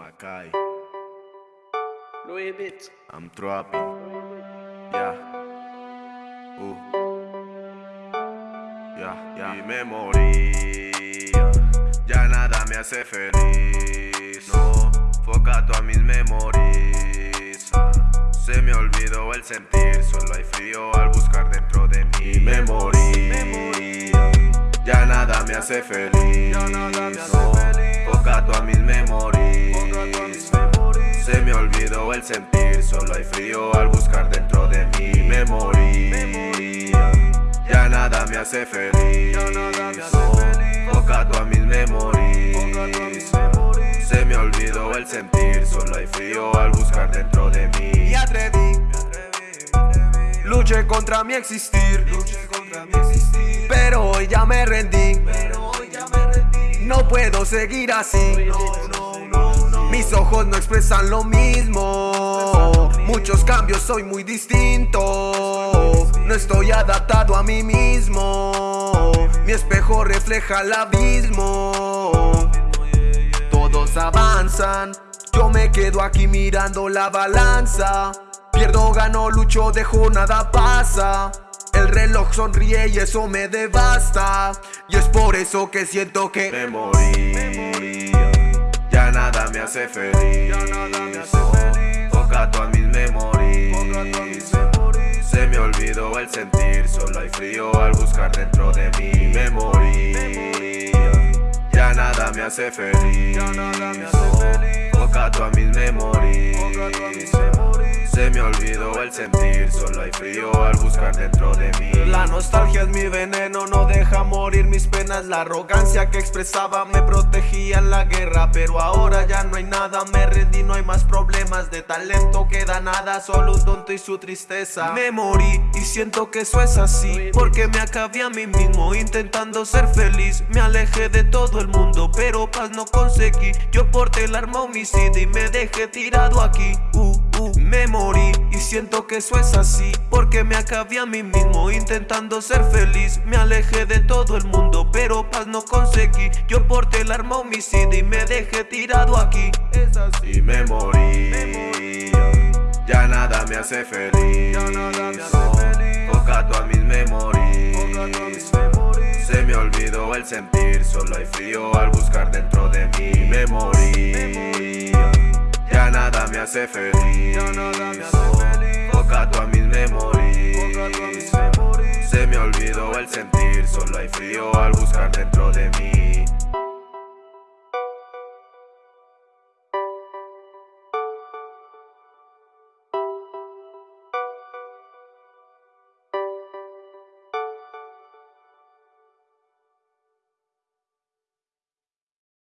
Macay. Louis Beats. I'm trapping. Yeah. Uh. Yeah, yeah. Mi memoria. Ya nada me hace feliz. No. Foca todas mis memorias. Se me olvidó el sentir. Solo hay frío al buscar dentro de mi memoria. Ya nada me hace feliz. No. Foca todas mis memorias. Se me olvidó el sentir, solo hay frío al buscar dentro de mi memoria. Ya nada me hace feliz, Foca a mis memorias. Se me olvidó el sentir, solo hay frío al buscar dentro de mí. Y atreví, luché contra mi existir, pero hoy ya me rendí. No puedo seguir así. Mis ojos no expresan lo mismo. Muchos cambios, soy muy distinto. No estoy adaptado a mí mismo. Mi espejo refleja el abismo. Todos avanzan. Yo me quedo aquí mirando la balanza. Pierdo, gano, lucho, dejo, nada pasa. El reloj sonríe y eso me devasta. Y es por eso que siento que me morí hace feliz. Foca todas mis memorias. Se me olvidó el sentir, solo hay frío al buscar dentro de mi memoria. Ya nada me hace feliz. Foca todas mis memorias. Sentir, solo hay frío al buscar dentro de mí. La nostalgia es mi veneno, no deja morir mis penas. La arrogancia que expresaba me protegía en la guerra Pero ahora ya no hay nada, me rendí, no hay más problemas De talento queda nada, solo un tonto y su tristeza. Me morí y siento que eso es así Porque me acabé a mí mismo intentando ser feliz. Me alejé de todo el mundo, pero paz no conseguí. Yo porté el arma homicida y me dejé tirado aquí. Uh, uh, Me siento que eso es así Porque me acabé a mí mismo intentando ser feliz. Me alejé de todo el mundo pero paz no conseguí. Yo porté el arma homicida y me dejé tirado aquí. Es así. Y me morí, Ya nada me hace feliz. Ya nada me hace feliz. Foca todas mis memorias Se me olvidó el sentir Solo hay frío al buscar dentro de mi memoria Ya nada me hace feliz. A Solo hay frío al buscar dentro de mí